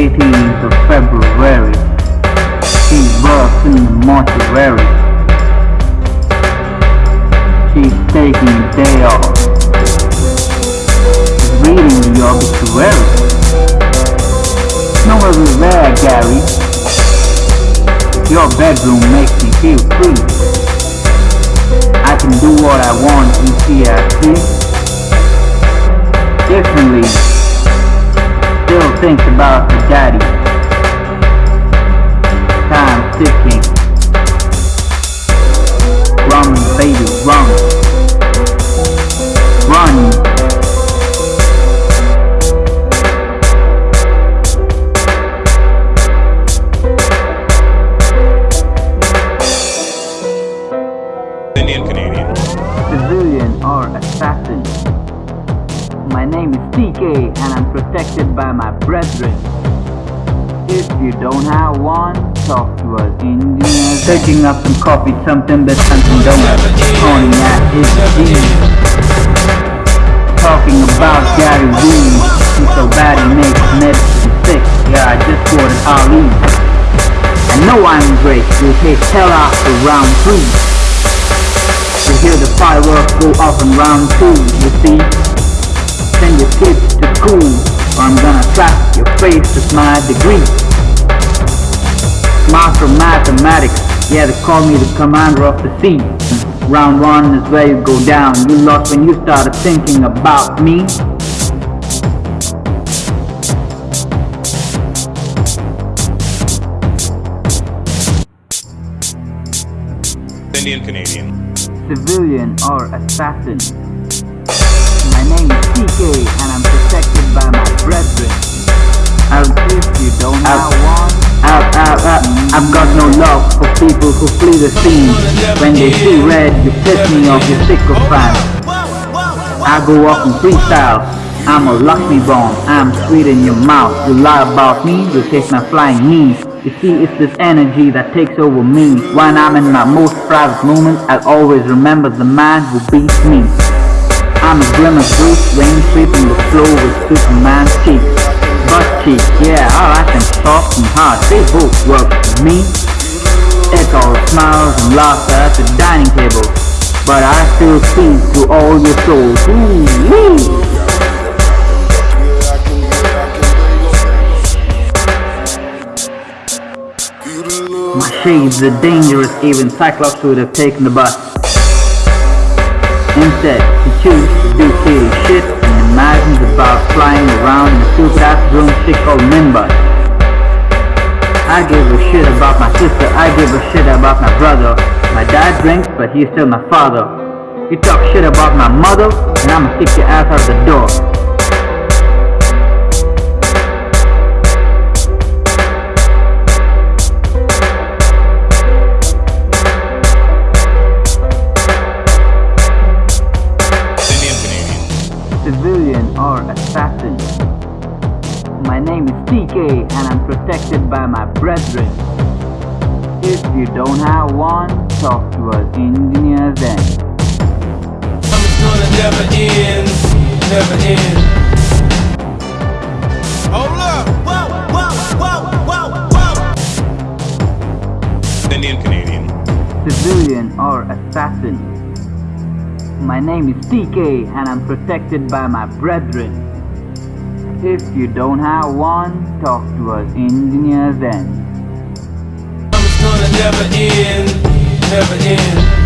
18th of February. She's birthed in the mortuary. She's taking a day off. Reading the obituary. No one there, Gary. Your bedroom makes me feel free. I can do what I want in CRT. Differently. Thinks about the daddy. Time ticking. Run, baby, run. Run. Indian Canadian. civilian or assassin. My name is TK and I'm protected by my brethren. If you don't have one, talk to us Indians. Taking up some coffee, something that something don't jeans. Talking about Gary Vee, he's so bad he makes medicine sick. Yeah, I just quoted Ali. I know I'm great, take hell out for round three. You hear the fireworks go off in round two, you see? Face with my degree. Master of Mathematics, yeah, they call me the commander of the sea. Round one is where you go down. You lost when you started thinking about me. Indian Canadian. civilian or assassin. My name is TK and I'm protected by my brethren. I'll if you don't have one. I've, I've, I've, got no love for people who flee the scene. When they see red, you piss me off, you sick of sycophant. I go off in freestyle. I'm a lucky bomb. I'm sweet in your mouth. You lie about me, you take my flying knee. You see, it's this energy that takes over me. When I'm in my most private moments, I'll always remember the man who beats me. I'm a glimmer Bruce Wayne sweeping the floor with Superman's cheeks. Butt cheeks, yeah, I like them soft and hard. They both work for me. It's all smiles and laughter at the dining table. But I still speak to all your souls. Ooh, wee. My shades are dangerous, even Cyclops would have taken the bus. Instead, he chose to do silly shit imagines about flying around in a stupid ass broomstick called Nimbus. I give a shit about my sister, I give a shit about my brother. My dad drinks, but he's still my father. You talk shit about my mother, and I'ma kick your ass out the door. Civilian or assassin. My name is TK and I'm protected by my brethren. If you don't have one, talk to us engineers then. It's gonna never end, never end. Hold up! Whoa, whoa, whoa, whoa, whoa! Indian Canadian. Civilian or assassin. My name is TK and I'm protected by my brethren. If you don't have one, talk to us engineers then. Gonna never end, never end.